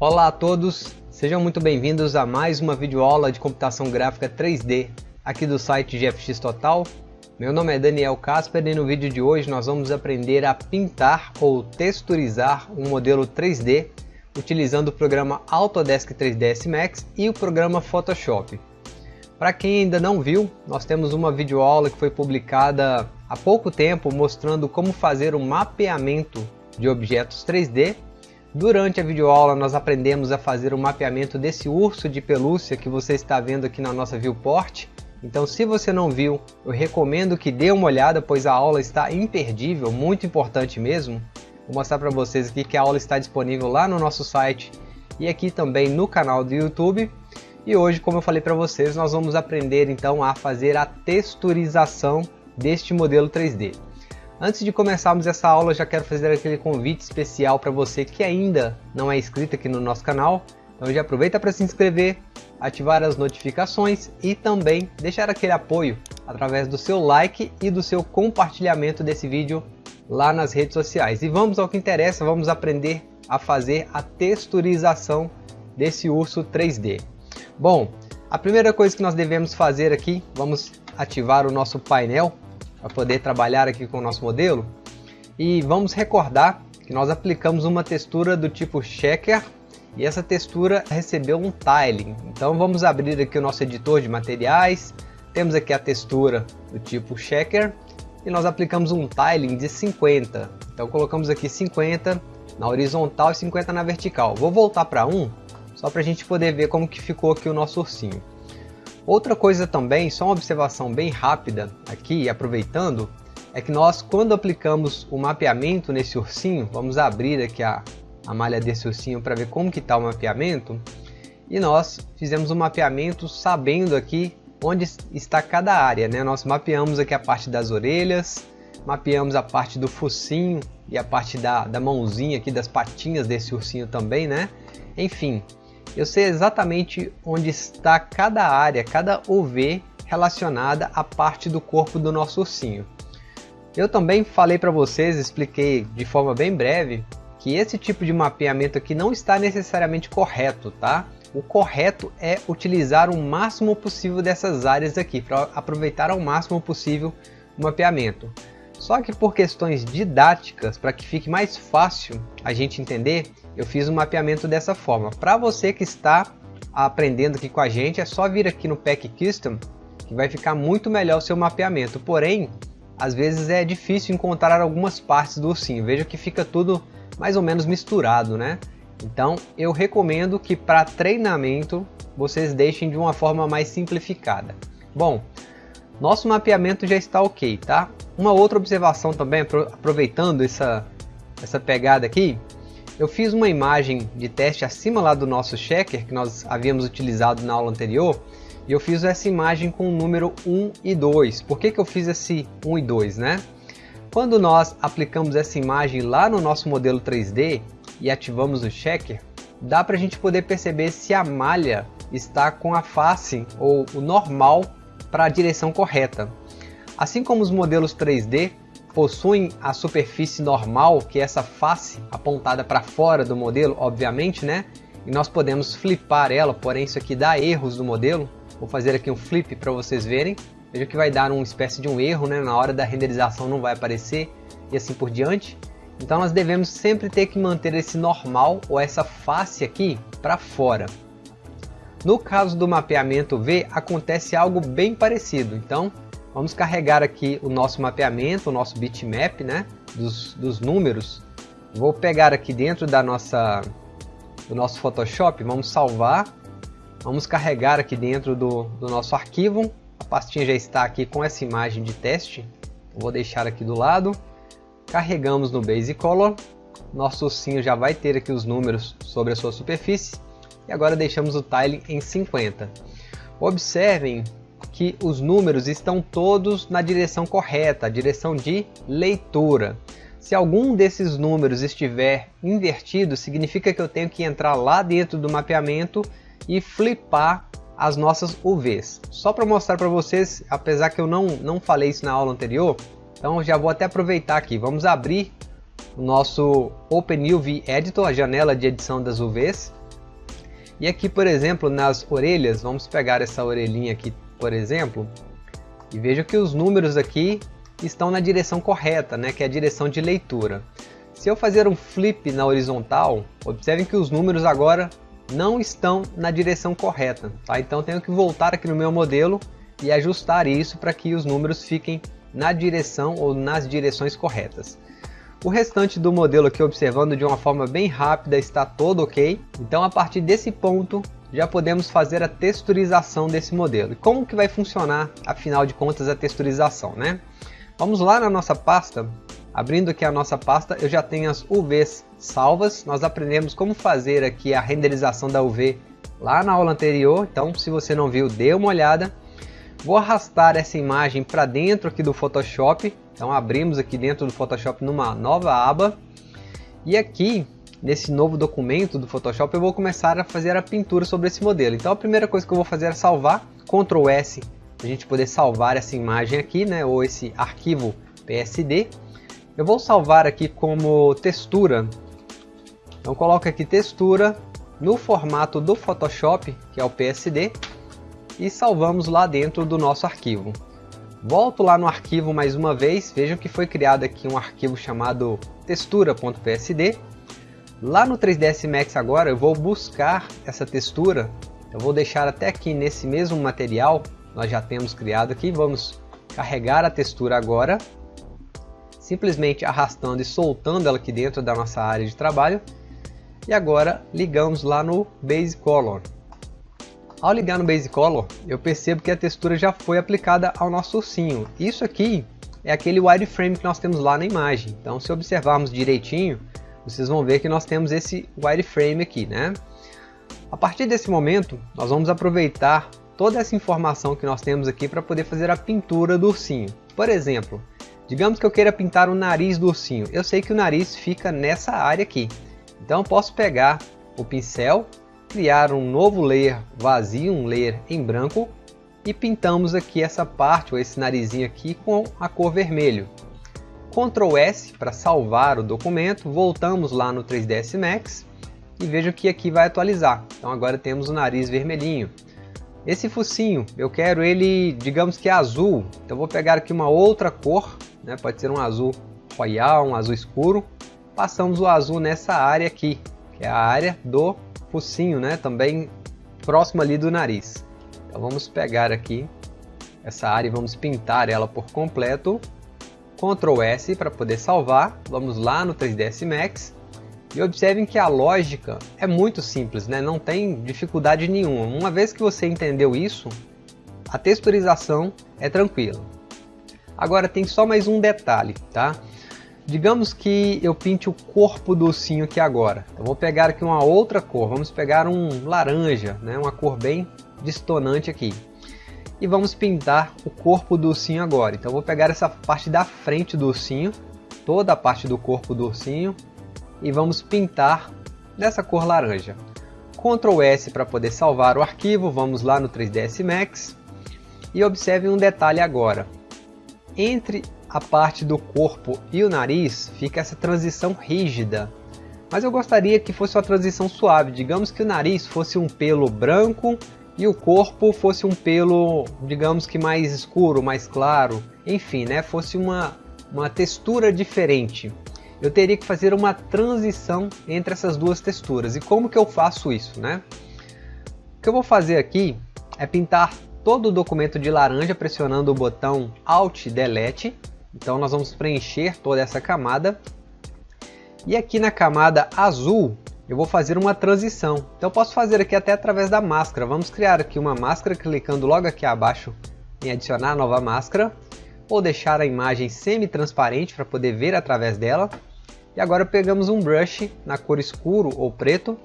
Olá a todos, sejam muito bem-vindos a mais uma videoaula de computação gráfica 3D aqui do site GFX Total. Meu nome é Daniel Casper e no vídeo de hoje nós vamos aprender a pintar ou texturizar um modelo 3D utilizando o programa Autodesk 3ds Max e o programa Photoshop. Para quem ainda não viu, nós temos uma videoaula que foi publicada há pouco tempo mostrando como fazer o um mapeamento de objetos 3D. Durante a videoaula nós aprendemos a fazer o mapeamento desse urso de pelúcia que você está vendo aqui na nossa viewport. Então se você não viu, eu recomendo que dê uma olhada, pois a aula está imperdível, muito importante mesmo. Vou mostrar para vocês aqui que a aula está disponível lá no nosso site e aqui também no canal do YouTube. E hoje, como eu falei para vocês, nós vamos aprender então a fazer a texturização deste modelo 3D. Antes de começarmos essa aula, já quero fazer aquele convite especial para você que ainda não é inscrito aqui no nosso canal. Então já aproveita para se inscrever, ativar as notificações e também deixar aquele apoio através do seu like e do seu compartilhamento desse vídeo lá nas redes sociais. E vamos ao que interessa, vamos aprender a fazer a texturização desse urso 3D. Bom, a primeira coisa que nós devemos fazer aqui, vamos ativar o nosso painel para poder trabalhar aqui com o nosso modelo. E vamos recordar que nós aplicamos uma textura do tipo Checker e essa textura recebeu um tiling. Então vamos abrir aqui o nosso editor de materiais, temos aqui a textura do tipo Checker e nós aplicamos um tiling de 50. Então colocamos aqui 50 na horizontal e 50 na vertical. Vou voltar para 1, só para a gente poder ver como que ficou aqui o nosso ursinho. Outra coisa também, só uma observação bem rápida aqui, aproveitando, é que nós quando aplicamos o mapeamento nesse ursinho, vamos abrir aqui a, a malha desse ursinho para ver como que está o mapeamento, e nós fizemos o um mapeamento sabendo aqui onde está cada área. Né? Nós mapeamos aqui a parte das orelhas, mapeamos a parte do focinho e a parte da, da mãozinha aqui, das patinhas desse ursinho também, né? Enfim, eu sei exatamente onde está cada área, cada UV relacionada à parte do corpo do nosso ursinho. Eu também falei para vocês, expliquei de forma bem breve, que esse tipo de mapeamento aqui não está necessariamente correto, tá? o correto é utilizar o máximo possível dessas áreas aqui, para aproveitar ao máximo possível o mapeamento. Só que por questões didáticas, para que fique mais fácil a gente entender, eu fiz um mapeamento dessa forma. Para você que está aprendendo aqui com a gente, é só vir aqui no Pack Custom, que vai ficar muito melhor o seu mapeamento. Porém, às vezes é difícil encontrar algumas partes do ursinho. Veja que fica tudo mais ou menos misturado, né? Então eu recomendo que para treinamento vocês deixem de uma forma mais simplificada. Bom, nosso mapeamento já está ok, tá? Uma outra observação também, aproveitando essa, essa pegada aqui, eu fiz uma imagem de teste acima lá do nosso checker que nós havíamos utilizado na aula anterior e eu fiz essa imagem com o número 1 e 2. Por que, que eu fiz esse 1 e 2, né? Quando nós aplicamos essa imagem lá no nosso modelo 3D, e ativamos o checker, dá para a gente poder perceber se a malha está com a face ou o normal para a direção correta. Assim como os modelos 3D possuem a superfície normal, que é essa face apontada para fora do modelo, obviamente, né? E nós podemos flipar ela, porém isso aqui dá erros do modelo. Vou fazer aqui um flip para vocês verem. Veja que vai dar uma espécie de um erro, né? Na hora da renderização não vai aparecer e assim por diante. Então nós devemos sempre ter que manter esse normal ou essa face aqui para fora. No caso do mapeamento V acontece algo bem parecido, então vamos carregar aqui o nosso mapeamento, o nosso bitmap né, dos, dos números. Vou pegar aqui dentro da nossa, do nosso Photoshop, vamos salvar, vamos carregar aqui dentro do, do nosso arquivo, a pastinha já está aqui com essa imagem de teste, vou deixar aqui do lado. Carregamos no Base Color, nosso ursinho já vai ter aqui os números sobre a sua superfície, e agora deixamos o tiling em 50. Observem que os números estão todos na direção correta, a direção de leitura. Se algum desses números estiver invertido, significa que eu tenho que entrar lá dentro do mapeamento e flipar as nossas UVs. Só para mostrar para vocês, apesar que eu não, não falei isso na aula anterior, então já vou até aproveitar aqui, vamos abrir o nosso OpenUV Editor, a janela de edição das UVs. E aqui, por exemplo, nas orelhas, vamos pegar essa orelhinha aqui, por exemplo, e veja que os números aqui estão na direção correta, né, que é a direção de leitura. Se eu fazer um flip na horizontal, observem que os números agora não estão na direção correta. Tá? Então tenho que voltar aqui no meu modelo e ajustar isso para que os números fiquem na direção ou nas direções corretas. O restante do modelo aqui observando de uma forma bem rápida está todo ok. Então a partir desse ponto já podemos fazer a texturização desse modelo. E como que vai funcionar, afinal de contas, a texturização, né? Vamos lá na nossa pasta. Abrindo aqui a nossa pasta, eu já tenho as UVs salvas. Nós aprendemos como fazer aqui a renderização da UV lá na aula anterior. Então, se você não viu, dê uma olhada. Vou arrastar essa imagem para dentro aqui do Photoshop. Então, abrimos aqui dentro do Photoshop numa nova aba. E aqui, nesse novo documento do Photoshop, eu vou começar a fazer a pintura sobre esse modelo. Então, a primeira coisa que eu vou fazer é salvar. Ctrl S a gente poder salvar essa imagem aqui, né, ou esse arquivo PSD. Eu vou salvar aqui como textura. Então coloco aqui textura no formato do Photoshop, que é o PSD, e salvamos lá dentro do nosso arquivo. Volto lá no arquivo mais uma vez, vejam que foi criado aqui um arquivo chamado textura.psd. Lá no 3ds Max agora eu vou buscar essa textura, eu vou deixar até aqui nesse mesmo material, nós já temos criado aqui. Vamos carregar a textura agora, simplesmente arrastando e soltando ela aqui dentro da nossa área de trabalho. E agora ligamos lá no Base Color. Ao ligar no Base Color, eu percebo que a textura já foi aplicada ao nosso ursinho. Isso aqui é aquele wireframe que nós temos lá na imagem. Então se observarmos direitinho, vocês vão ver que nós temos esse wireframe aqui, né? A partir desse momento, nós vamos aproveitar toda essa informação que nós temos aqui para poder fazer a pintura do ursinho. Por exemplo, digamos que eu queira pintar o nariz do ursinho. Eu sei que o nariz fica nessa área aqui. Então eu posso pegar o pincel, criar um novo layer vazio, um layer em branco, e pintamos aqui essa parte, ou esse narizinho aqui, com a cor vermelho. Ctrl S para salvar o documento, voltamos lá no 3ds Max, e vejo que aqui vai atualizar. Então agora temos o nariz vermelhinho. Esse focinho, eu quero ele, digamos que azul. Então vou pegar aqui uma outra cor, né? pode ser um azul royal, um azul escuro. Passamos o azul nessa área aqui, que é a área do focinho, né? também próximo ali do nariz. Então vamos pegar aqui essa área e vamos pintar ela por completo. Ctrl S para poder salvar. Vamos lá no 3ds Max e observem que a lógica é muito simples, né? não tem dificuldade nenhuma. Uma vez que você entendeu isso, a texturização é tranquila. Agora tem só mais um detalhe, tá? Digamos que eu pinte o corpo do ursinho aqui agora. Eu vou pegar aqui uma outra cor, vamos pegar um laranja, né? uma cor bem distonante aqui. E vamos pintar o corpo do ursinho agora. Então vou pegar essa parte da frente do ursinho, toda a parte do corpo do ursinho, e vamos pintar dessa cor laranja. Ctrl S para poder salvar o arquivo, vamos lá no 3ds Max e observe um detalhe agora. Entre a parte do corpo e o nariz fica essa transição rígida, mas eu gostaria que fosse uma transição suave, digamos que o nariz fosse um pelo branco e o corpo fosse um pelo, digamos que mais escuro, mais claro, enfim, né, fosse uma, uma textura diferente eu teria que fazer uma transição entre essas duas texturas. E como que eu faço isso? Né? O que eu vou fazer aqui é pintar todo o documento de laranja pressionando o botão Alt Delete. Então nós vamos preencher toda essa camada. E aqui na camada azul eu vou fazer uma transição. Então eu posso fazer aqui até através da máscara. Vamos criar aqui uma máscara clicando logo aqui abaixo em adicionar nova máscara. Ou deixar a imagem semi-transparente para poder ver através dela. E agora pegamos um brush na cor escuro ou preto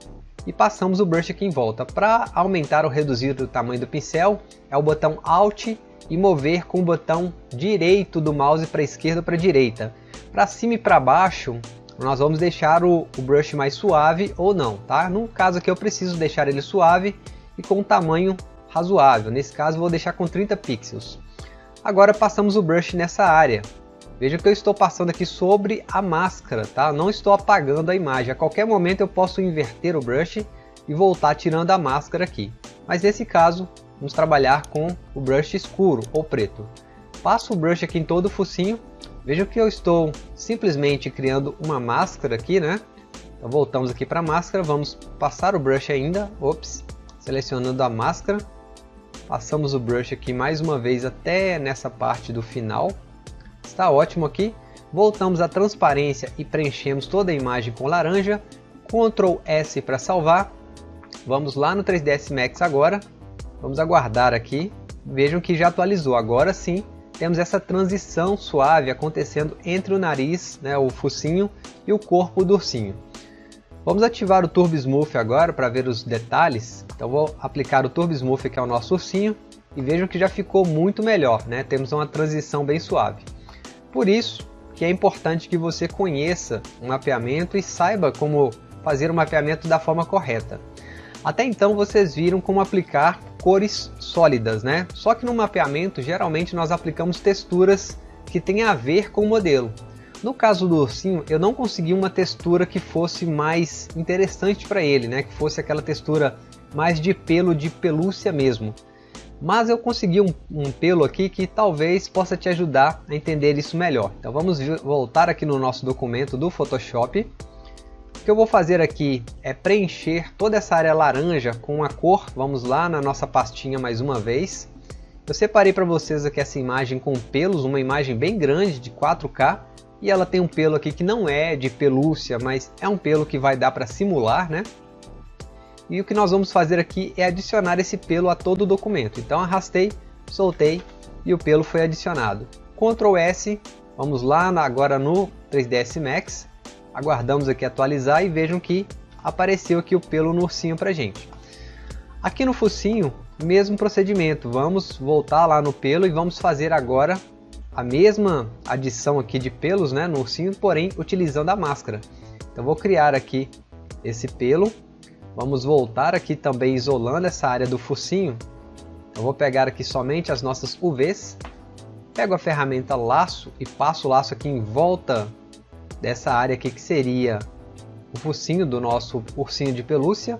e passamos o brush aqui em volta. Para aumentar ou reduzir o tamanho do pincel, é o botão Alt e mover com o botão direito do mouse para esquerda ou para direita. Para cima e para baixo, nós vamos deixar o, o, brush mais suave ou não, tá? No caso aqui eu preciso deixar ele suave e com um tamanho razoável. Nesse caso vou deixar com 30 pixels. Agora passamos o brush nessa área. Veja que eu estou passando aqui sobre a máscara, tá? Não estou apagando a imagem. A qualquer momento eu posso inverter o brush e voltar tirando a máscara aqui. Mas nesse caso, vamos trabalhar com o brush escuro ou preto. Passo o brush aqui em todo o focinho. Veja que eu estou simplesmente criando uma máscara aqui, né? Então voltamos aqui para a máscara, vamos passar o brush ainda, ops, selecionando a máscara. Passamos o brush aqui mais uma vez até nessa parte do final. Está ótimo aqui. Voltamos à transparência e preenchemos toda a imagem com laranja. Ctrl S para salvar. Vamos lá no 3ds Max agora. Vamos aguardar aqui. Vejam que já atualizou. Agora sim temos essa transição suave acontecendo entre o nariz, né, o focinho, e o corpo do ursinho. Vamos ativar o Turbo Smooth agora para ver os detalhes. Então vou aplicar o Turbo Smooth que é o nosso ursinho e vejam que já ficou muito melhor, né? temos uma transição bem suave. Por isso que é importante que você conheça o mapeamento e saiba como fazer o mapeamento da forma correta. Até então vocês viram como aplicar cores sólidas, né? Só que no mapeamento geralmente nós aplicamos texturas que têm a ver com o modelo. No caso do ursinho, eu não consegui uma textura que fosse mais interessante para ele, né? Que fosse aquela textura mais de pelo, de pelúcia mesmo. Mas eu consegui um, um pelo aqui que talvez possa te ajudar a entender isso melhor. Então vamos voltar aqui no nosso documento do Photoshop que eu vou fazer aqui é preencher toda essa área laranja com a cor. Vamos lá na nossa pastinha mais uma vez. Eu separei para vocês aqui essa imagem com pelos, uma imagem bem grande de 4K. E ela tem um pelo aqui que não é de pelúcia, mas é um pelo que vai dar para simular, né? E o que nós vamos fazer aqui é adicionar esse pelo a todo o documento. Então arrastei, soltei e o pelo foi adicionado. Ctrl S, vamos lá agora no 3ds Max aguardamos aqui atualizar e vejam que apareceu aqui o pelo no ursinho pra gente. Aqui no focinho, mesmo procedimento, vamos voltar lá no pelo e vamos fazer agora a mesma adição aqui de pelos né, no ursinho, porém utilizando a máscara. Então vou criar aqui esse pelo, vamos voltar aqui também isolando essa área do focinho. Eu vou pegar aqui somente as nossas UVs, pego a ferramenta laço e passo o laço aqui em volta dessa área aqui que seria o focinho do nosso ursinho de pelúcia.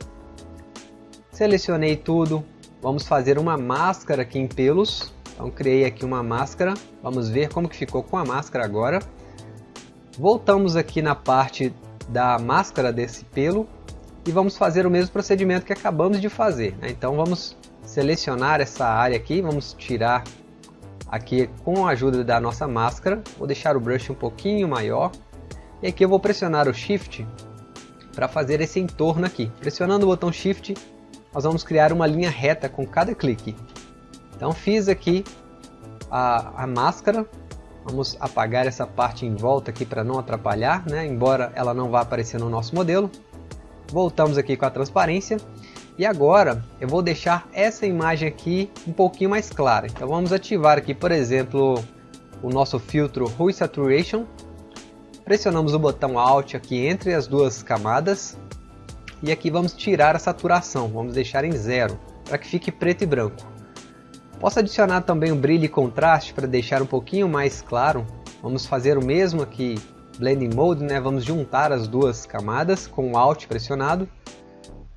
Selecionei tudo, vamos fazer uma máscara aqui em pelos. Então criei aqui uma máscara, vamos ver como que ficou com a máscara agora. Voltamos aqui na parte da máscara desse pelo e vamos fazer o mesmo procedimento que acabamos de fazer. Né? Então vamos selecionar essa área aqui, vamos tirar aqui com a ajuda da nossa máscara. Vou deixar o brush um pouquinho maior e aqui eu vou pressionar o Shift para fazer esse entorno aqui. Pressionando o botão Shift, nós vamos criar uma linha reta com cada clique. Então fiz aqui a, a máscara, vamos apagar essa parte em volta aqui para não atrapalhar, né? embora ela não vá aparecer no nosso modelo. Voltamos aqui com a transparência e agora eu vou deixar essa imagem aqui um pouquinho mais clara. Então vamos ativar aqui, por exemplo, o nosso filtro Hue Saturation Pressionamos o botão Alt aqui entre as duas camadas e aqui vamos tirar a saturação, vamos deixar em zero, para que fique preto e branco. Posso adicionar também o brilho e contraste para deixar um pouquinho mais claro. Vamos fazer o mesmo aqui, Blending Mode, né? vamos juntar as duas camadas com o Alt pressionado.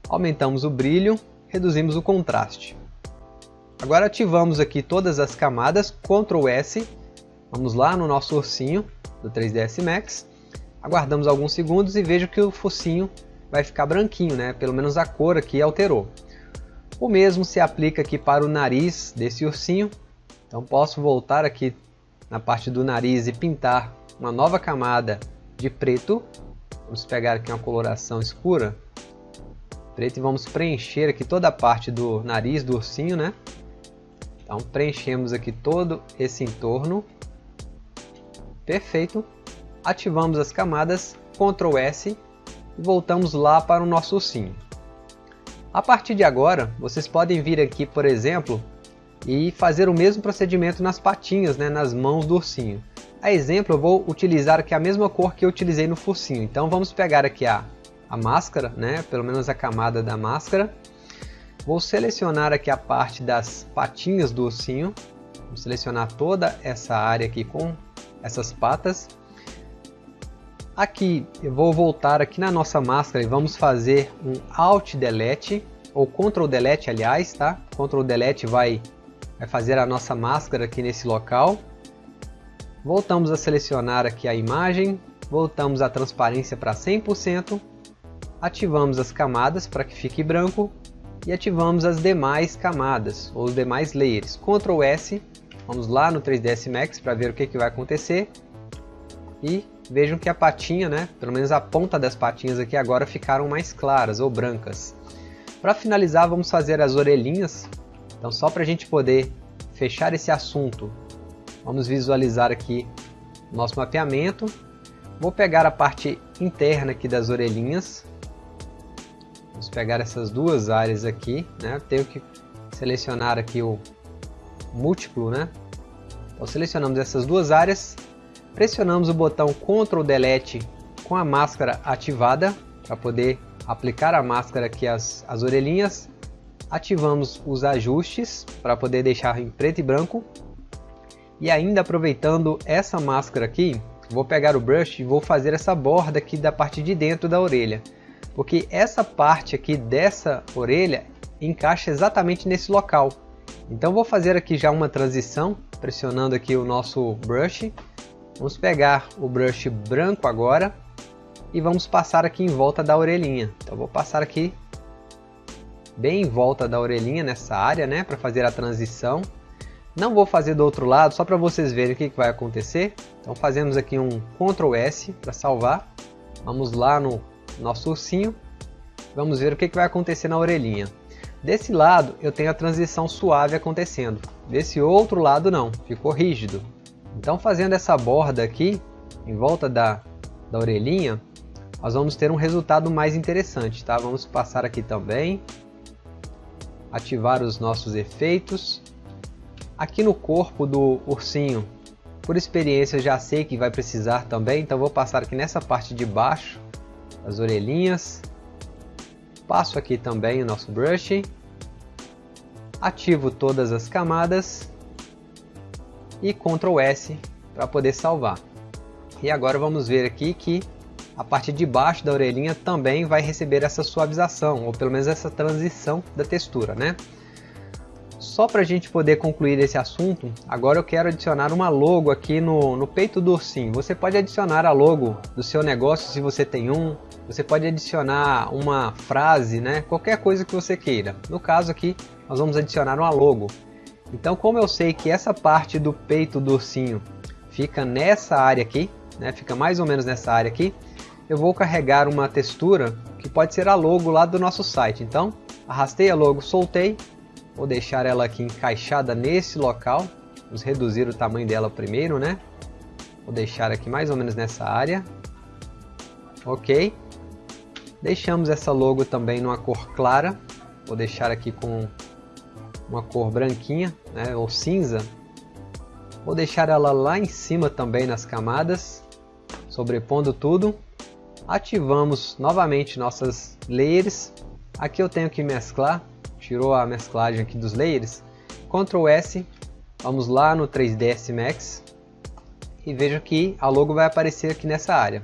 Aumentamos o brilho, reduzimos o contraste. Agora ativamos aqui todas as camadas, Ctrl S, vamos lá no nosso ursinho, do 3ds Max. Aguardamos alguns segundos e vejo que o focinho vai ficar branquinho, né? pelo menos a cor aqui alterou. O mesmo se aplica aqui para o nariz desse ursinho. Então posso voltar aqui na parte do nariz e pintar uma nova camada de preto. Vamos pegar aqui uma coloração escura. Preto e vamos preencher aqui toda a parte do nariz do ursinho, né? Então preenchemos aqui todo esse entorno Perfeito. Ativamos as camadas, Ctrl S e voltamos lá para o nosso ursinho. A partir de agora, vocês podem vir aqui, por exemplo, e fazer o mesmo procedimento nas patinhas, né, nas mãos do ursinho. A exemplo, eu vou utilizar aqui a mesma cor que eu utilizei no focinho. Então vamos pegar aqui a, a máscara, né, pelo menos a camada da máscara. Vou selecionar aqui a parte das patinhas do ursinho. Vou selecionar toda essa área aqui com essas patas. Aqui eu vou voltar aqui na nossa máscara e vamos fazer um Alt Delete ou Ctrl Delete aliás, tá? Ctrl Delete vai, vai fazer a nossa máscara aqui nesse local. Voltamos a selecionar aqui a imagem, voltamos a transparência para 100%, ativamos as camadas para que fique branco e ativamos as demais camadas ou os demais layers. Ctrl S, vamos lá no 3ds Max para ver o que, que vai acontecer e vejam que a patinha, né, pelo menos a ponta das patinhas aqui agora ficaram mais claras ou brancas. Para finalizar, vamos fazer as orelhinhas. Então, só para a gente poder fechar esse assunto, vamos visualizar aqui nosso mapeamento. Vou pegar a parte interna aqui das orelhinhas. Vamos pegar essas duas áreas aqui, né? Tenho que selecionar aqui o múltiplo, né? Selecionamos essas duas áreas Pressionamos o botão Ctrl Delete com a máscara ativada para poder aplicar a máscara aqui às, às orelhinhas. Ativamos os ajustes para poder deixar em preto e branco. E ainda aproveitando essa máscara aqui, vou pegar o brush e vou fazer essa borda aqui da parte de dentro da orelha. Porque essa parte aqui dessa orelha encaixa exatamente nesse local. Então vou fazer aqui já uma transição, pressionando aqui o nosso brush Vamos pegar o brush branco agora e vamos passar aqui em volta da orelhinha. Então vou passar aqui bem em volta da orelhinha nessa área, né, para fazer a transição. Não vou fazer do outro lado, só para vocês verem o que, que vai acontecer. Então fazemos aqui um Ctrl S para salvar. Vamos lá no nosso ursinho. Vamos ver o que, que vai acontecer na orelhinha. Desse lado eu tenho a transição suave acontecendo. Desse outro lado não, ficou rígido. Então fazendo essa borda aqui, em volta da, da orelhinha, nós vamos ter um resultado mais interessante, tá? Vamos passar aqui também, ativar os nossos efeitos. Aqui no corpo do ursinho, por experiência já sei que vai precisar também, então vou passar aqui nessa parte de baixo, as orelhinhas. Passo aqui também o nosso brush. Ativo todas as camadas e Ctrl S para poder salvar. E agora vamos ver aqui que a parte de baixo da orelhinha também vai receber essa suavização, ou pelo menos essa transição da textura, né? Só para a gente poder concluir esse assunto, agora eu quero adicionar uma logo aqui no, no peito do ursinho. Você pode adicionar a logo do seu negócio se você tem um, você pode adicionar uma frase, né? qualquer coisa que você queira. No caso aqui, nós vamos adicionar uma logo. Então como eu sei que essa parte do peito do ursinho fica nessa área aqui, né, fica mais ou menos nessa área aqui, eu vou carregar uma textura que pode ser a logo lá do nosso site. Então arrastei a logo, soltei, vou deixar ela aqui encaixada nesse local, vamos reduzir o tamanho dela primeiro, né? Vou deixar aqui mais ou menos nessa área, ok. Deixamos essa logo também numa cor clara, vou deixar aqui com uma cor branquinha, né, ou cinza. Vou deixar ela lá em cima também nas camadas, sobrepondo tudo. Ativamos novamente nossas layers. Aqui eu tenho que mesclar, tirou a mesclagem aqui dos layers. Ctrl S, vamos lá no 3ds Max e veja que a logo vai aparecer aqui nessa área.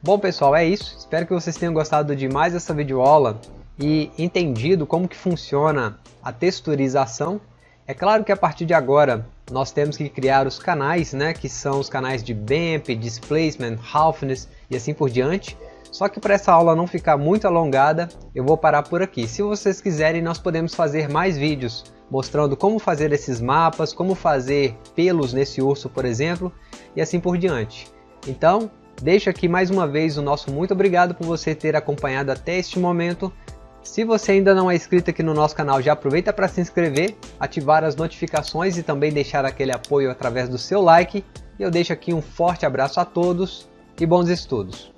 Bom pessoal, é isso. Espero que vocês tenham gostado de mais essa videoaula e entendido como que funciona a texturização. É claro que a partir de agora nós temos que criar os canais, né, que são os canais de BAMP, Displacement, Roughness e assim por diante. Só que para essa aula não ficar muito alongada, eu vou parar por aqui. Se vocês quiserem, nós podemos fazer mais vídeos mostrando como fazer esses mapas, como fazer pelos nesse urso, por exemplo, e assim por diante. Então, deixo aqui mais uma vez o nosso muito obrigado por você ter acompanhado até este momento. Se você ainda não é inscrito aqui no nosso canal, já aproveita para se inscrever, ativar as notificações e também deixar aquele apoio através do seu like. E eu deixo aqui um forte abraço a todos e bons estudos!